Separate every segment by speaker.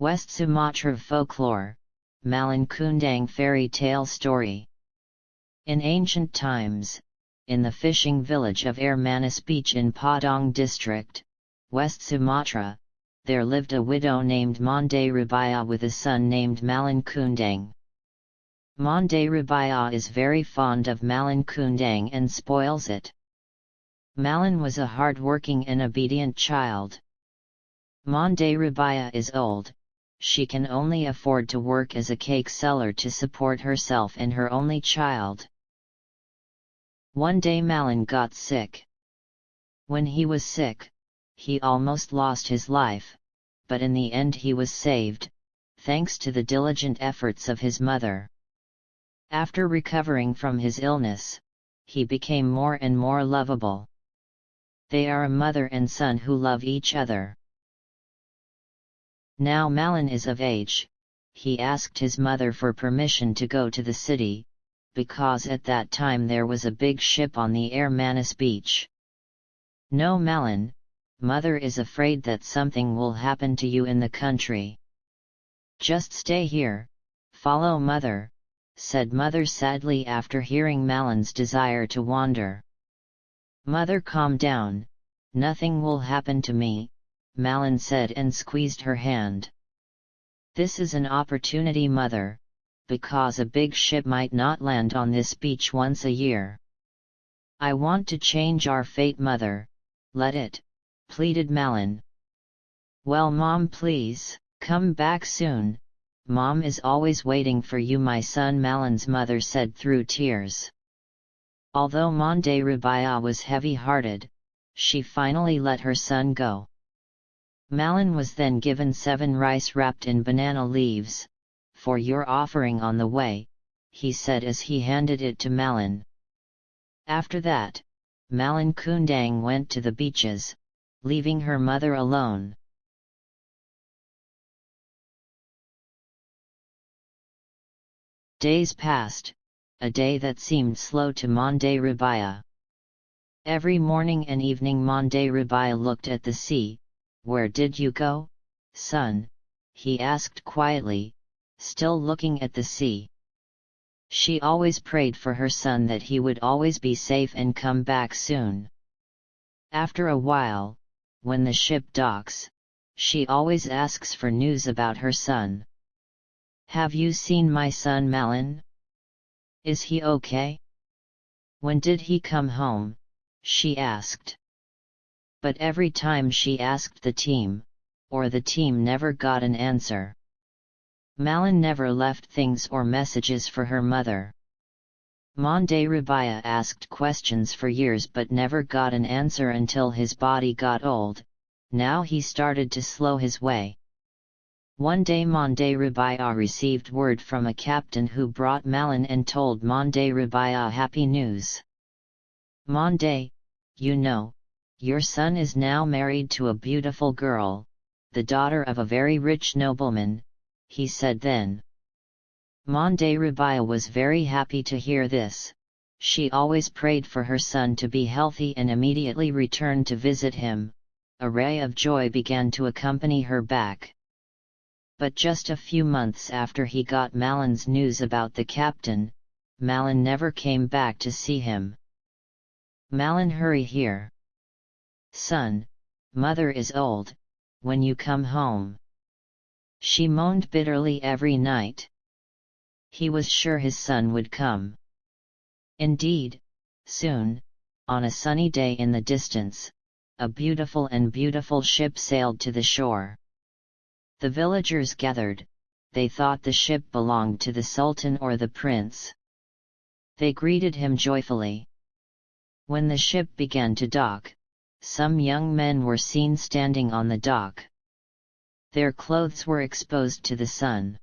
Speaker 1: West Sumatra folklore, Malin Kundang fairy tale story. In ancient times, in the fishing village of Air Manis Beach in Padang district, West Sumatra, there lived a widow named Monde Rubaya with a son named Malin Kundang. Monde Rubaya is very fond of Malin Kundang and spoils it. Malin was a hard-working and obedient child. Monde Rubaya is old, she can only afford to work as a cake seller to support herself and her only child. One day Malin got sick. When he was sick, he almost lost his life, but in the end he was saved, thanks to the diligent efforts of his mother. After recovering from his illness, he became more and more lovable. They are a mother and son who love each other. Now Malin is of age, he asked his mother for permission to go to the city, because at that time there was a big ship on the Air Manis beach. No Malin, mother is afraid that something will happen to you in the country. Just stay here, follow mother, said mother sadly after hearing Malin's desire to wander. Mother calm down, nothing will happen to me, Malin said and squeezed her hand. This is an opportunity mother, because a big ship might not land on this beach once a year. I want to change our fate mother, let it, pleaded Malin. Well mom please, come back soon, mom is always waiting for you my son Malin's mother said through tears. Although Monde Rubaya was heavy-hearted, she finally let her son go. Malin was then given seven rice wrapped in banana leaves, for your offering on the way, he said as he handed it to Malin. After that, Malin Kundang went to the beaches, leaving her mother alone. Days passed, a day that seemed slow to Monde Rubaya. Every morning and evening Monde Rubaya looked at the sea, where did you go, son? he asked quietly, still looking at the sea. She always prayed for her son that he would always be safe and come back soon. After a while, when the ship docks, she always asks for news about her son. Have you seen my son Malin? Is he okay? When did he come home? she asked but every time she asked the team, or the team never got an answer. Malin never left things or messages for her mother. Monde Rubaya asked questions for years but never got an answer until his body got old, now he started to slow his way. One day Monde Rubaya received word from a captain who brought Malin and told Monde Rubaya happy news. Monde, you know, your son is now married to a beautiful girl, the daughter of a very rich nobleman, he said then. Monde Rubaya was very happy to hear this, she always prayed for her son to be healthy and immediately returned to visit him, a ray of joy began to accompany her back. But just a few months after he got Malin's news about the captain, Malin never came back to see him. Malin hurry here. Son, mother is old, when you come home. She moaned bitterly every night. He was sure his son would come. Indeed, soon, on a sunny day in the distance, a beautiful and beautiful ship sailed to the shore. The villagers gathered, they thought the ship belonged to the Sultan or the prince. They greeted him joyfully. When the ship began to dock, some young men were seen standing on the dock. Their clothes were exposed to the sun.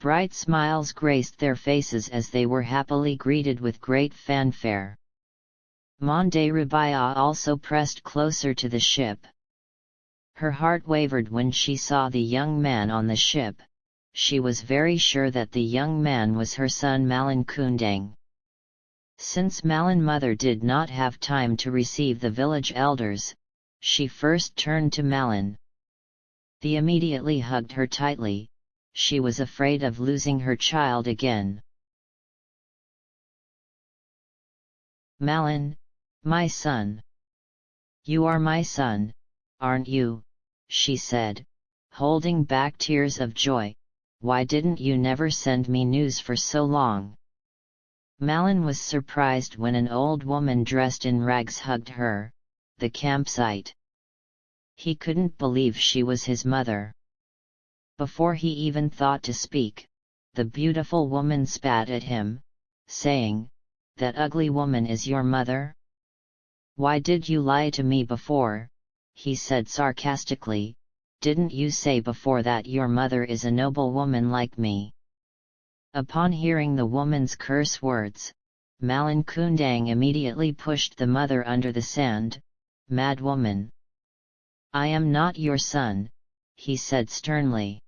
Speaker 1: Bright smiles graced their faces as they were happily greeted with great fanfare. Monde Rubaya also pressed closer to the ship. Her heart wavered when she saw the young man on the ship, she was very sure that the young man was her son Malin Kundang. Since Malin mother did not have time to receive the village elders, she first turned to Malin. The immediately hugged her tightly, she was afraid of losing her child again. Malin, my son. You are my son, aren't you? she said, holding back tears of joy, why didn't you never send me news for so long? Malin was surprised when an old woman dressed in rags hugged her, the campsite. He couldn't believe she was his mother. Before he even thought to speak, the beautiful woman spat at him, saying, That ugly woman is your mother? Why did you lie to me before? he said sarcastically, didn't you say before that your mother is a noble woman like me? Upon hearing the woman's curse words, Malin Kundang immediately pushed the mother under the sand, mad woman. I am not your son, he said sternly.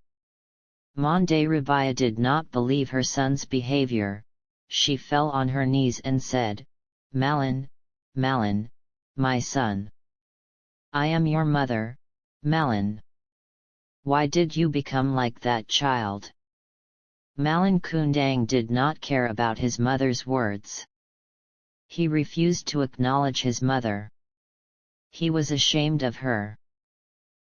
Speaker 1: Mande Rabia did not believe her son's behavior, she fell on her knees and said, Malin, Malin, my son. I am your mother, Malin. Why did you become like that child? Malin Kundang did not care about his mother's words. He refused to acknowledge his mother. He was ashamed of her.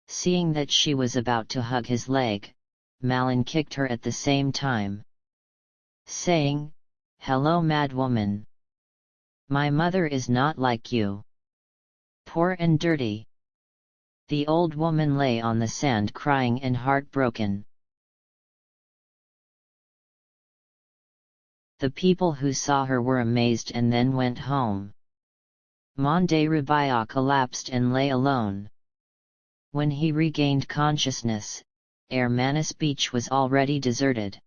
Speaker 1: Seeing that she was about to hug his leg, Malin kicked her at the same time. Saying, Hello mad woman! My mother is not like you. Poor and dirty. The old woman lay on the sand crying and heartbroken. The people who saw her were amazed and then went home. Monde Rabia collapsed and lay alone. When he regained consciousness, Air beach was already deserted.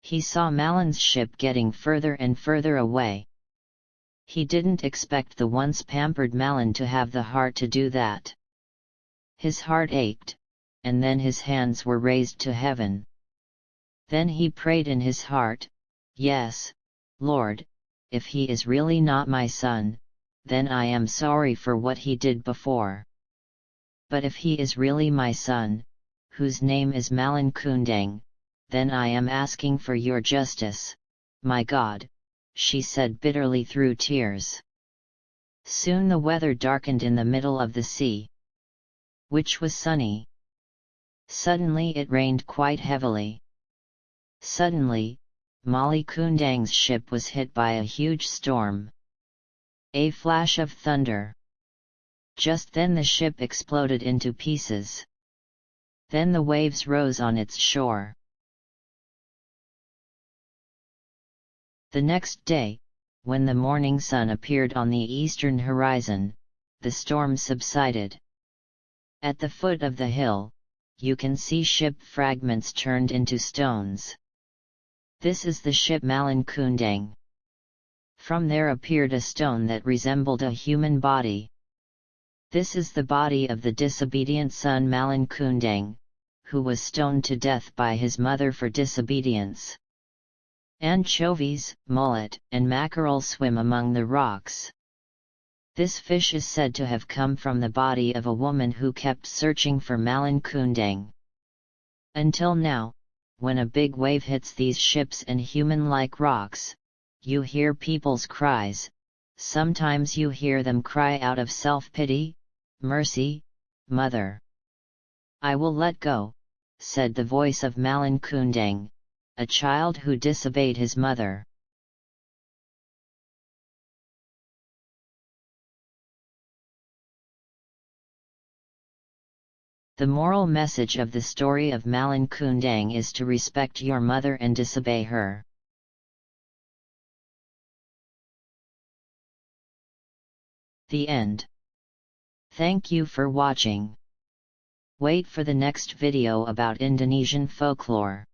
Speaker 1: He saw Malin's ship getting further and further away. He didn't expect the once pampered Malin to have the heart to do that. His heart ached, and then his hands were raised to heaven. Then he prayed in his heart, Yes, Lord, if he is really not my son, then I am sorry for what he did before. But if he is really my son, whose name is Malin Kundang, then I am asking for your justice, my God, she said bitterly through tears. Soon the weather darkened in the middle of the sea, which was sunny. Suddenly it rained quite heavily. Suddenly, Malin Kundang's ship was hit by a huge storm. A flash of thunder. Just then the ship exploded into pieces. Then the waves rose on its shore. The next day, when the morning sun appeared on the eastern horizon, the storm subsided. At the foot of the hill, you can see ship fragments turned into stones. This is the ship Malin Kundang. From there appeared a stone that resembled a human body. This is the body of the disobedient son Malin Kundang, who was stoned to death by his mother for disobedience. Anchovies, mullet, and mackerel swim among the rocks. This fish is said to have come from the body of a woman who kept searching for Malin Kundang. Until now, when a big wave hits these ships and human-like rocks, you hear people's cries, sometimes you hear them cry out of self-pity, mercy, mother. I will let go, said the voice of Malin Kundang, a child who disobeyed his mother. The moral message of the story of Malin Kundang is to respect your mother and disobey her. The end. Thank you for watching. Wait for the next video about Indonesian folklore.